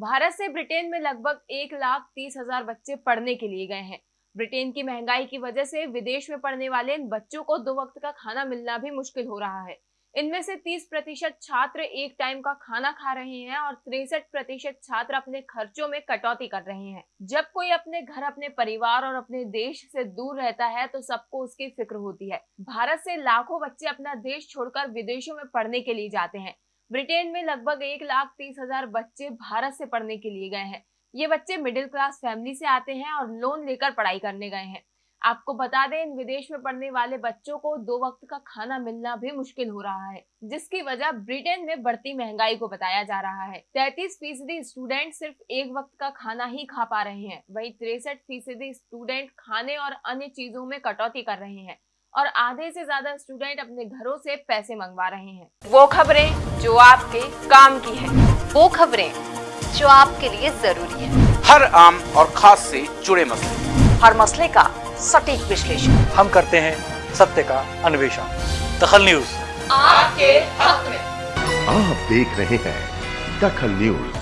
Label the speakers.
Speaker 1: भारत से ब्रिटेन में लगभग एक लाख तीस हज़ार बच्चे पढ़ने के लिए गए हैं। ब्रिटेन की महँगाई की वजह से विदेश में पढ़ने वाले इन बच्चों को दो वक्त का खाना मिलना भी मुश्किल हो रहा है। इनमें से 30 प्रतिशत छात्र एक टाइम का खाना खा रहे हैं और तिरसठ प्रतिशत छात्र अपने खर्चों में कटौती कर रहे हैं। जब कोई अपने घर, अपने परिवार और अपने देश से दूर रहता है तो सबको उसकी फ़िक्र होती है। भारत से लाखों बच्चे अपना देश छोड़कर विदेशों में पढ़ने के लिए जाते हैं। ब्रिटेन में लगभग एक लाख तीस हज़ार बच्चे भारत से पढ़ने के लिए गए हैं। ये बच्चे मिडिल क्लास फैमिली से आते हैं और लोन लेकर पढ़ाई करने गए हैं। आपको बता दें, इन विदेश में पढ़ने वाले बच्चों को दो वक्त का खाना मिलना भी मुश्किल हो रहा है, जिसकी वजह ब्रिटेन में बढ़ती महँगाई को बताया जा रहा है। तैतीस फ़ीसदी स्टूडेंट सिर्फ़ एक वक्त का खाना ही खा पा रहे हैं, वही तिरसठ फ़ीसदी स्टूडेंट खाने और अन्य चीज़ों में कटौती कर रहे हैं। और आधे से ज़्यादा स्टूडेंट अपने घरों से पैसे मंगवा रहे हैं। वो खबरें जो आपके काम की है।
Speaker 2: वो खबरें जो आपके लिए ज़रूरी है।
Speaker 3: हर आम और खास से जुड़े मसले।
Speaker 2: हर मसले का सटीक विश्लेषण।
Speaker 4: हम करते हैं सत्य का अन्वेषण। दखल न्यूज़।
Speaker 1: आपके हक में।
Speaker 5: आप देख रहे हैं दखल न्यूज़।